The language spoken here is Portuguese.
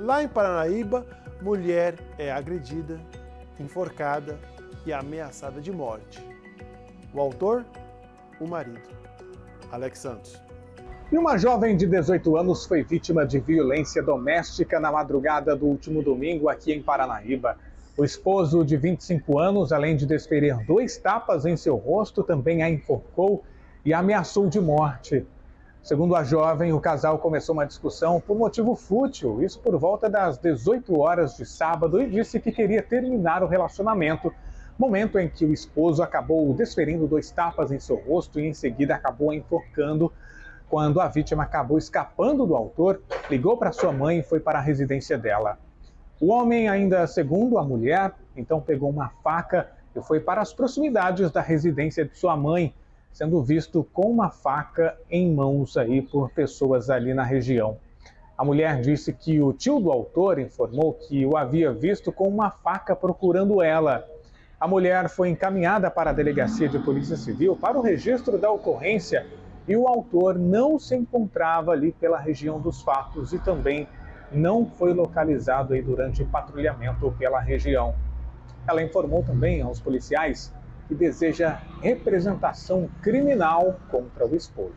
Lá em Paranaíba, mulher é agredida, enforcada e ameaçada de morte. O autor? O marido. Alex Santos. E uma jovem de 18 anos foi vítima de violência doméstica na madrugada do último domingo aqui em Paranaíba. O esposo de 25 anos, além de desferir dois tapas em seu rosto, também a enforcou e a ameaçou de morte. Segundo a jovem, o casal começou uma discussão por motivo fútil, isso por volta das 18 horas de sábado, e disse que queria terminar o relacionamento, momento em que o esposo acabou desferindo dois tapas em seu rosto e em seguida acabou enforcando. Quando a vítima acabou escapando do autor, ligou para sua mãe e foi para a residência dela. O homem, ainda segundo a mulher, então pegou uma faca e foi para as proximidades da residência de sua mãe, sendo visto com uma faca em mãos aí por pessoas ali na região. A mulher disse que o tio do autor informou que o havia visto com uma faca procurando ela. A mulher foi encaminhada para a delegacia de polícia civil para o registro da ocorrência e o autor não se encontrava ali pela região dos fatos e também não foi localizado aí durante patrulhamento pela região. Ela informou também aos policiais que deseja representação criminal contra o esposo.